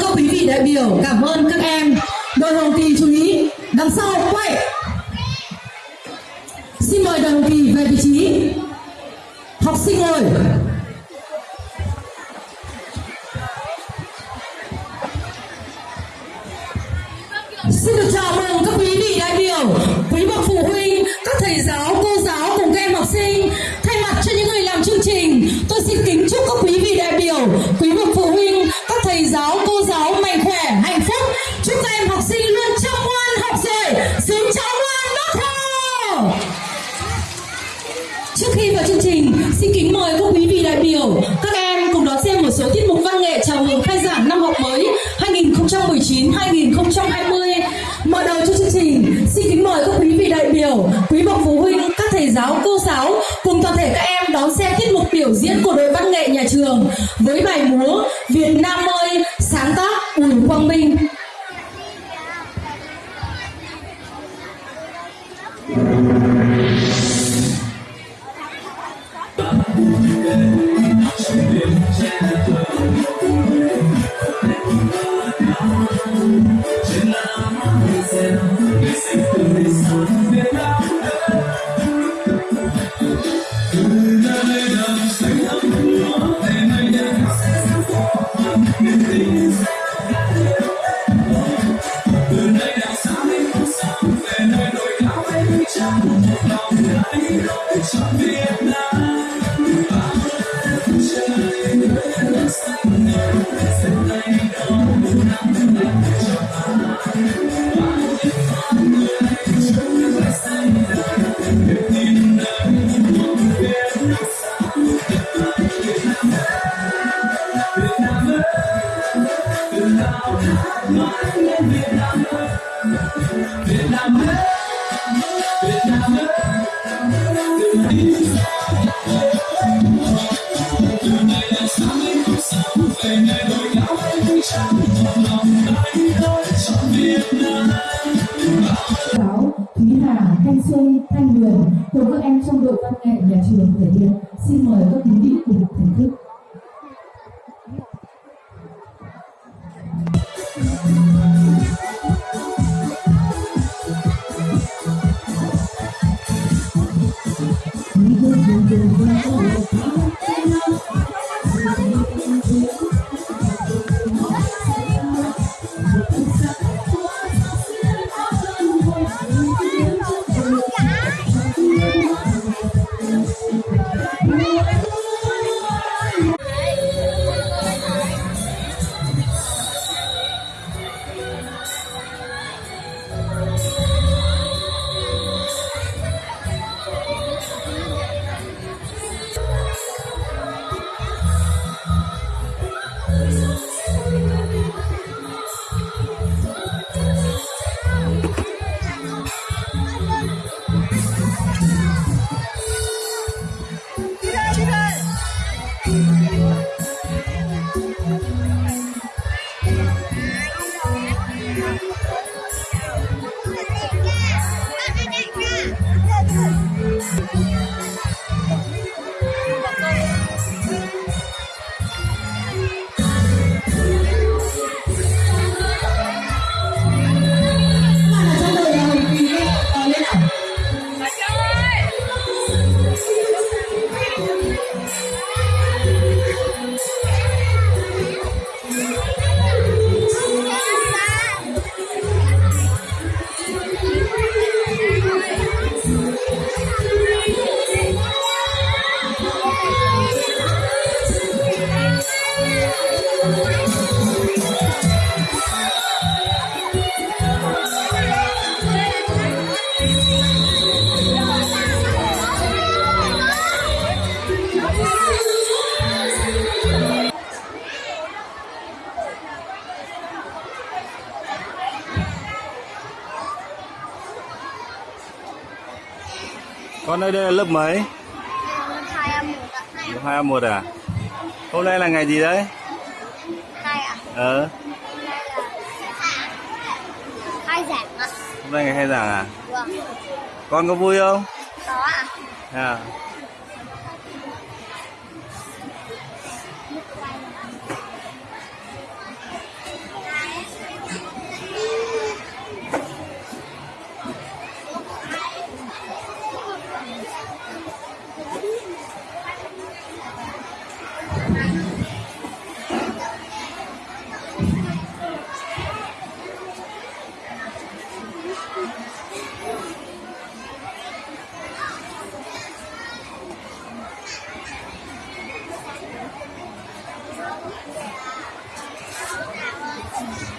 các quý vị đại biểu, cảm ơn các em. Đội hồng kỳ chú ý, đằng sau quay xin mời đội hồng kỳ về vị trí. Học sinh ngồi. Trước khi vào chương trình, xin kính mời các quý vị đại biểu, các em cùng đón xem một số tiết mục văn nghệ chào mừng khai giảng năm học mới 2019-2020. Mở đầu cho chương trình, xin kính mời các quý vị đại biểu, quý bậc phụ huynh, các thầy giáo, cô giáo cùng toàn thể các em đón xem tiết mục biểu diễn của đội văn nghệ nhà trường với bài múa Việt Nam ơi, sáng tác Bùi Quang Minh. Giáo Thúy Hà, Thanh Xuân, Thanh Huyền cùng các em Con ơi đây là lớp mấy? hai ạ hai Lớp 2 a 1 à? Hôm nay là ngày gì đấy? hai ạ Ờ, hôm nay là hai giảng ạ hôm nay ngày khai giảng à? vâng Con có vui không? có ạ À. 姐，我打我打。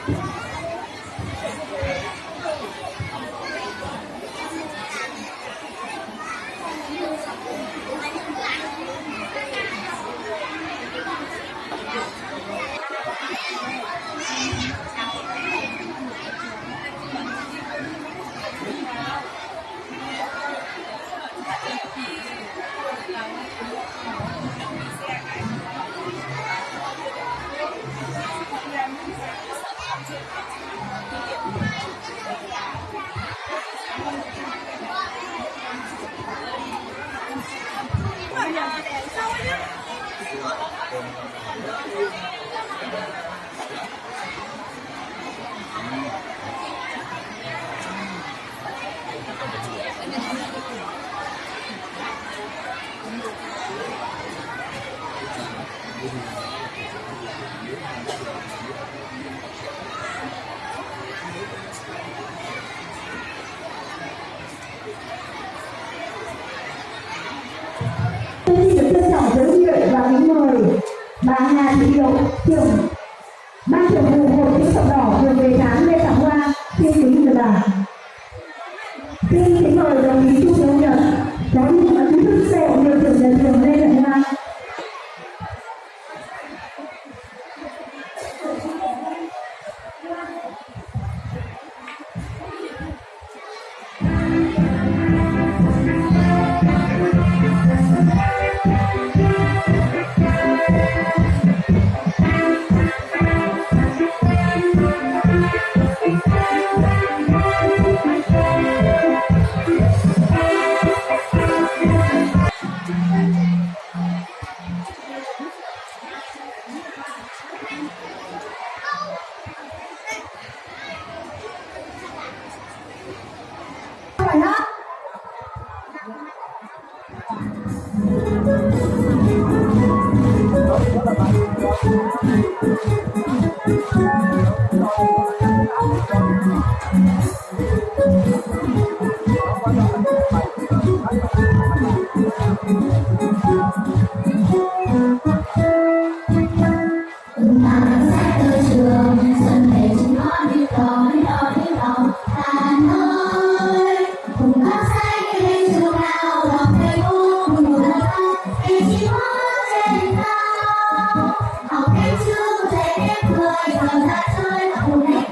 Thank you. 我们。